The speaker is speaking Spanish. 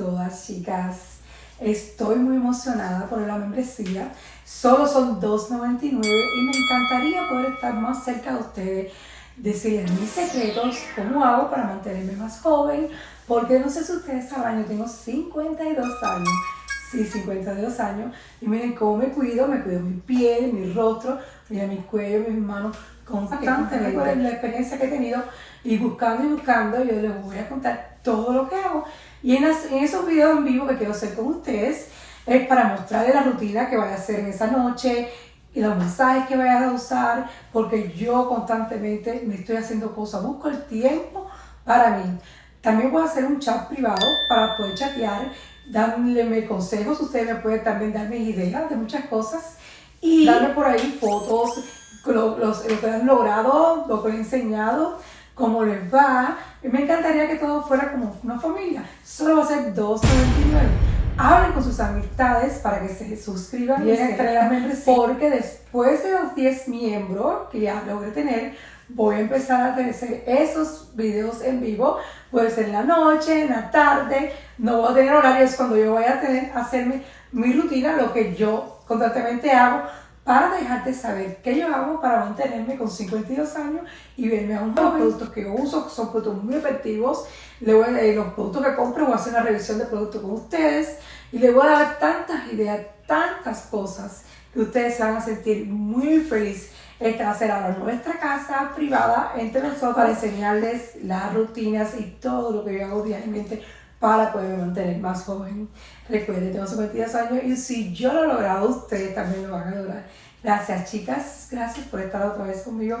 todas, chicas. Estoy muy emocionada por la membresía. Solo son $2.99 y me encantaría poder estar más cerca de ustedes, decirles mis secretos, cómo hago para mantenerme más joven, porque no sé si ustedes saben, yo tengo 52 años, sí, 52 años, y miren cómo me cuido, me cuido mi piel, mi rostro, mira mi cuello, mis manos, constantemente la experiencia que he tenido y buscando y buscando, yo les voy a contar todo lo que hago. Y en, esos videos en vivo que quiero hacer con ustedes, es para mostrarles la rutina que voy a hacer en esa noche y los mensajes que voy a usar, porque yo constantemente me estoy haciendo cosas, busco el tiempo para mí. También voy a hacer un chat privado para poder chatear, darle consejos, ustedes me pueden también darme ideas de muchas cosas y darme por ahí fotos, lo, los, lo que han logrado, lo que he enseñado, cómo les va. Me encantaría que todo fuera como una familia. Solo va a ser 2.99. Hablen con sus amistades para que se suscriban y entre las porque después de los 10 miembros que ya logré tener, voy a empezar a hacer esos videos en vivo, puede ser en la noche, en la tarde, no voy a tener horarios cuando yo voy a tener, hacerme mi rutina, lo que yo constantemente hago, para dejarte saber qué yo hago para mantenerme con 52 años y verme a un Los productos que yo uso son productos muy efectivos. Le voy a, los productos que compro, voy a hacer una revisión de productos con ustedes y les voy a dar tantas ideas, tantas cosas que ustedes se van a sentir muy felices. Esta va a ser ahora nuestra casa privada entre nosotros para enseñarles las rutinas y todo lo que yo hago diariamente para poder mantener más joven. Recuerden, tengo 52 años y si yo lo he logrado, ustedes también lo van a lograr. Gracias chicas, gracias por estar otra vez conmigo.